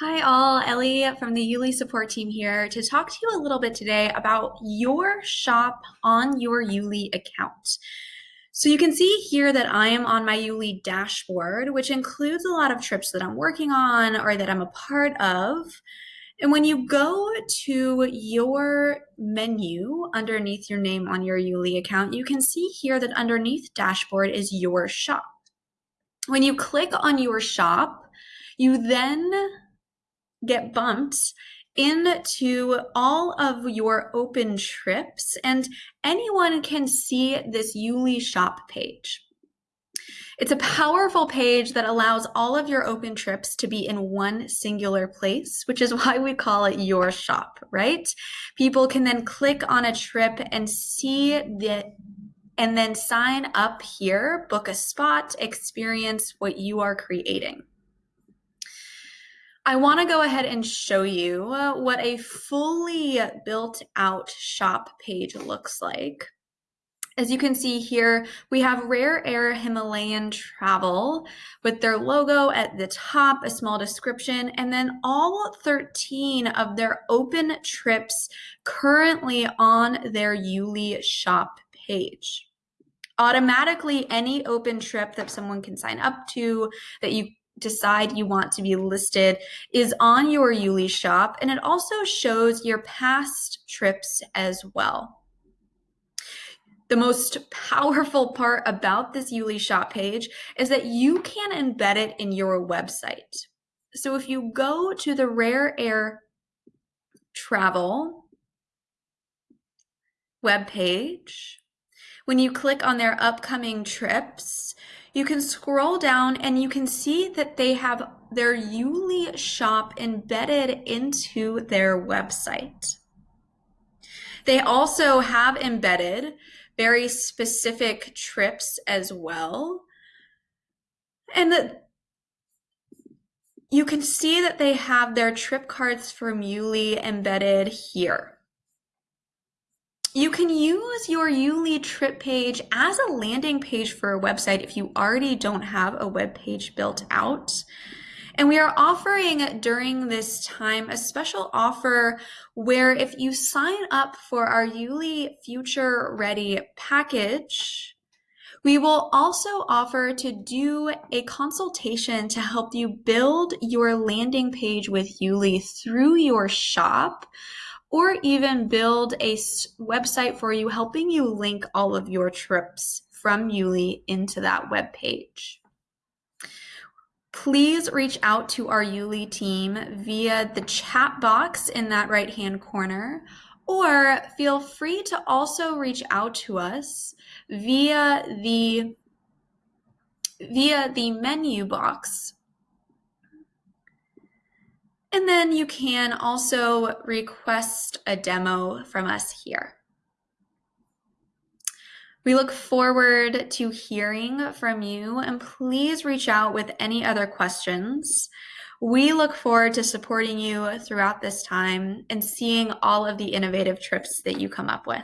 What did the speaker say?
Hi all, Ellie from the Yuli support team here to talk to you a little bit today about your shop on your Yuli account. So you can see here that I am on my Yuli dashboard, which includes a lot of trips that I'm working on or that I'm a part of. And when you go to your menu underneath your name on your Yuli account, you can see here that underneath dashboard is your shop. When you click on your shop, you then get bumped into all of your open trips and anyone can see this Yuli shop page. It's a powerful page that allows all of your open trips to be in one singular place, which is why we call it your shop, right? People can then click on a trip and see the and then sign up here, book a spot, experience what you are creating. I want to go ahead and show you what a fully built out shop page looks like. As you can see here, we have Rare Air Himalayan Travel with their logo at the top, a small description, and then all 13 of their open trips currently on their Yuli shop page. Automatically, any open trip that someone can sign up to that you decide you want to be listed is on your Yuli shop and it also shows your past trips as well. The most powerful part about this Yuli shop page is that you can embed it in your website. So if you go to the Rare Air Travel web page, when you click on their upcoming trips, you can scroll down and you can see that they have their Yuli shop embedded into their website. They also have embedded very specific trips as well. And that you can see that they have their trip cards from Yuli embedded here. You can use your Yuli trip page as a landing page for a website if you already don't have a web page built out. And we are offering during this time a special offer where if you sign up for our Yuli Future Ready package, we will also offer to do a consultation to help you build your landing page with Yuli through your shop or even build a website for you, helping you link all of your trips from Yuli into that web page. Please reach out to our Yuli team via the chat box in that right hand corner, or feel free to also reach out to us via the via the menu box and then you can also request a demo from us here. We look forward to hearing from you and please reach out with any other questions. We look forward to supporting you throughout this time and seeing all of the innovative trips that you come up with.